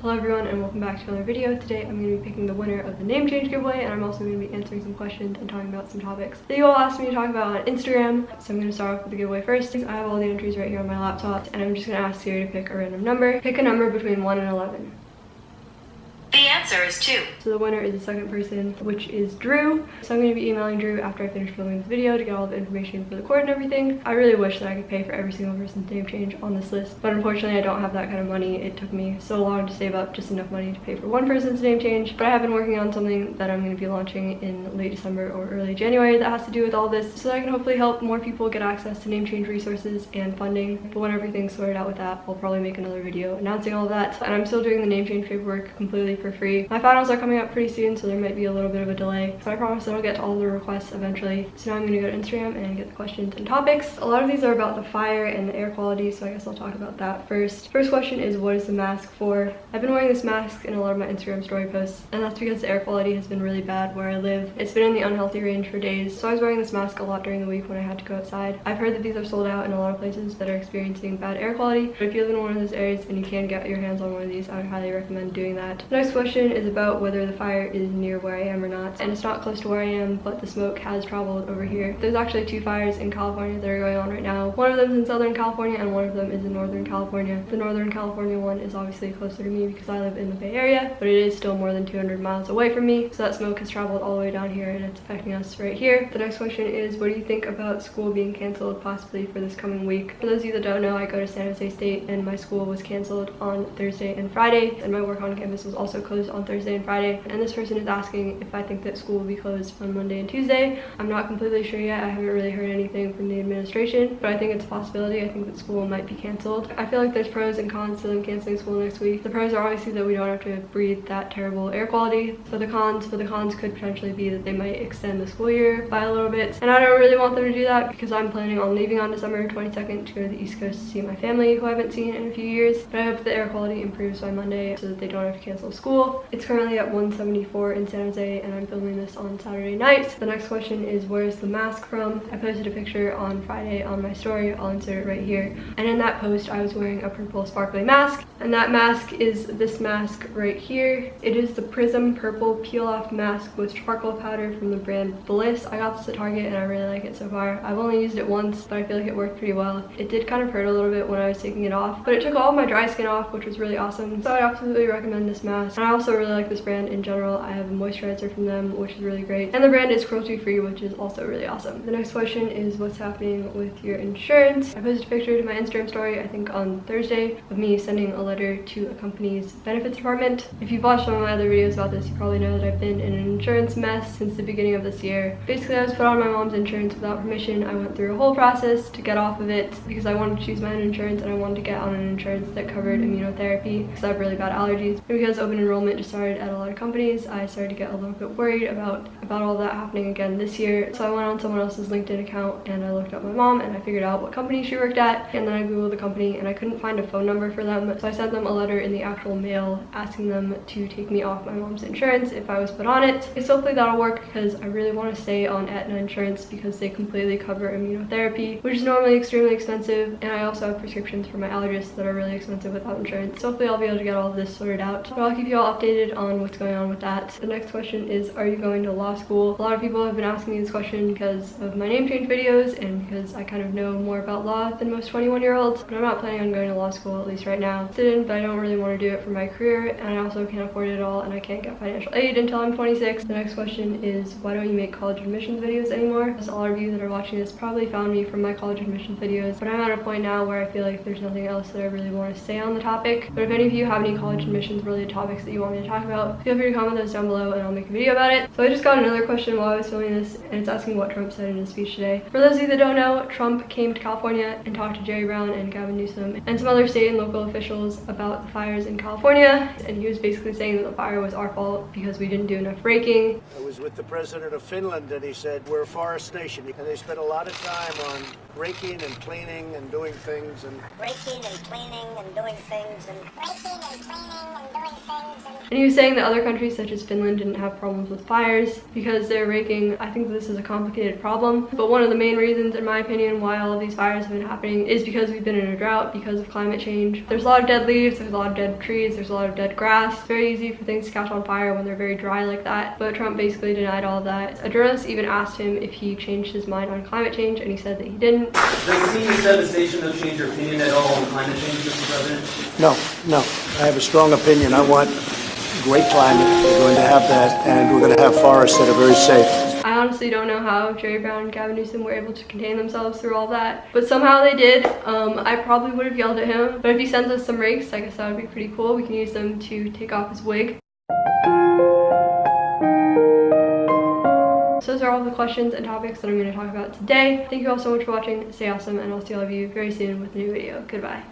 Hello everyone and welcome back to another video. Today I'm going to be picking the winner of the name change giveaway and I'm also going to be answering some questions and talking about some topics that you all asked me to talk about on Instagram. So I'm going to start off with the giveaway first. I have all the entries right here on my laptop and I'm just going to ask Siri to pick a random number. Pick a number between 1 and 11. Answer is 2. So the winner is the second person, which is Drew. So I'm going to be emailing Drew after I finish filming this video to get all the information for the cord and everything. I really wish that I could pay for every single person's name change on this list, but unfortunately I don't have that kind of money. It took me so long to save up just enough money to pay for one person's name change, but I have been working on something that I'm going to be launching in late December or early January that has to do with all this so that I can hopefully help more people get access to name change resources and funding. But when everything's sorted out with that, I'll probably make another video announcing all that. And I'm still doing the name change paperwork completely for free. My finals are coming up pretty soon, so there might be a little bit of a delay. But I promise that I'll get to all the requests eventually. So now I'm gonna go to Instagram and get the questions and topics. A lot of these are about the fire and the air quality, so I guess I'll talk about that first. First question is, what is the mask for? I've been wearing this mask in a lot of my Instagram story posts, and that's because the air quality has been really bad where I live. It's been in the unhealthy range for days, so I was wearing this mask a lot during the week when I had to go outside. I've heard that these are sold out in a lot of places that are experiencing bad air quality, but if you live in one of those areas and you can get your hands on one of these, I would highly recommend doing that. The next question is about whether the fire is near where I am or not. And it's not close to where I am, but the smoke has traveled over here. There's actually two fires in California that are going on right now. One of them is in Southern California and one of them is in Northern California. The Northern California one is obviously closer to me because I live in the Bay Area, but it is still more than 200 miles away from me. So that smoke has traveled all the way down here and it's affecting us right here. The next question is, what do you think about school being canceled possibly for this coming week? For those of you that don't know, I go to San Jose State and my school was canceled on Thursday and Friday and my work on campus was also closed on Thursday and Friday. And this person is asking if I think that school will be closed on Monday and Tuesday. I'm not completely sure yet. I haven't really heard anything from the administration, but I think it's a possibility. I think that school might be canceled. I feel like there's pros and cons to them canceling school next week. The pros are obviously that we don't have to breathe that terrible air quality. For the cons, for the cons could potentially be that they might extend the school year by a little bit. And I don't really want them to do that because I'm planning on leaving on December 22nd to go to the East Coast to see my family who I haven't seen in a few years. But I hope the air quality improves by Monday so that they don't have to cancel school. It's currently at 174 in San Jose and I'm filming this on Saturday night. The next question is where's the mask from? I posted a picture on Friday on my story. I'll insert it right here. And in that post I was wearing a purple sparkly mask and that mask is this mask right here. It is the Prism Purple Peel Off Mask with charcoal powder from the brand Bliss. I got this at Target and I really like it so far. I've only used it once but I feel like it worked pretty well. It did kind of hurt a little bit when I was taking it off but it took all my dry skin off which was really awesome. So I absolutely recommend this mask. And I also really like this brand in general. I have a moisturizer from them which is really great. And the brand is cruelty free which is also really awesome. The next question is what's happening with your insurance? I posted a picture to my Instagram story I think on Thursday of me sending a letter to a company's benefits department. If you've watched some of my other videos about this you probably know that I've been in an insurance mess since the beginning of this year. Basically I was put on my mom's insurance without permission. I went through a whole process to get off of it because I wanted to choose my own insurance and I wanted to get on an insurance that covered immunotherapy because I have really bad allergies. Because open enrollment just started at a lot of companies I started to get a little bit worried about about all that happening again this year. So I went on someone else's LinkedIn account and I looked up my mom and I figured out what company she worked at and then I googled the company and I couldn't find a phone number for them. So I sent them a letter in the actual mail asking them to take me off my mom's insurance if I was put on it. So hopefully that'll work because I really want to stay on Aetna insurance because they completely cover immunotherapy which is normally extremely expensive and I also have prescriptions for my allergists that are really expensive without insurance. So hopefully I'll be able to get all of this sorted out. But I'll keep you all updated on what's going on with that. The next question is are you going to law school? A lot of people have been asking me this question because of my name change videos and because I kind of know more about law than most 21 year olds but I'm not planning on going to law school at least right now. I didn't but I don't really want to do it for my career and I also can't afford it all and I can't get financial aid until I'm 26. The next question is why don't you make college admissions videos anymore? As all of you that are watching this probably found me from my college admissions videos but I'm at a point now where I feel like there's nothing else that I really want to say on the topic. But if any of you have any college admissions related topics that you want me to talk about feel free to comment those down below and I'll make a video about it. So I just got another question while I was filming this and it's asking what Trump said in his speech today. For those of you that don't know, Trump came to California and talked to Jerry Brown and Gavin Newsom and some other state and local officials about the fires in California and he was basically saying that the fire was our fault because we didn't do enough raking. I was with the president of Finland and he said we're a forest nation and they spent a lot of time on raking and cleaning and doing things and raking and cleaning and doing things and raking and cleaning and doing things and And he was saying that other countries such as Finland didn't have problems with fires because they're raking. I think this is a complicated problem, but one of the main reasons, in my opinion, why all of these fires have been happening is because we've been in a drought because of climate change. There's a lot of dead leaves, there's a lot of dead trees, there's a lot of dead grass. It's very easy for things to catch on fire when they're very dry like that, but Trump basically denied all of that. A journalist even asked him if he changed his mind on climate change, and he said that he didn't. Does senior devastation have changed your opinion at all on climate change, Mr. President? No, no. I have a strong opinion. I want great climate. We're going to have that, and we're going to have forests that are very safe. I honestly don't know how Jerry Brown and Gavin Newsom were able to contain themselves through all that, but somehow they did. Um, I probably would have yelled at him, but if he sends us some rakes, I guess that would be pretty cool. We can use them to take off his wig. So those are all the questions and topics that I'm going to talk about today. Thank you all so much for watching. Stay awesome, and I'll see all of you very soon with a new video. Goodbye.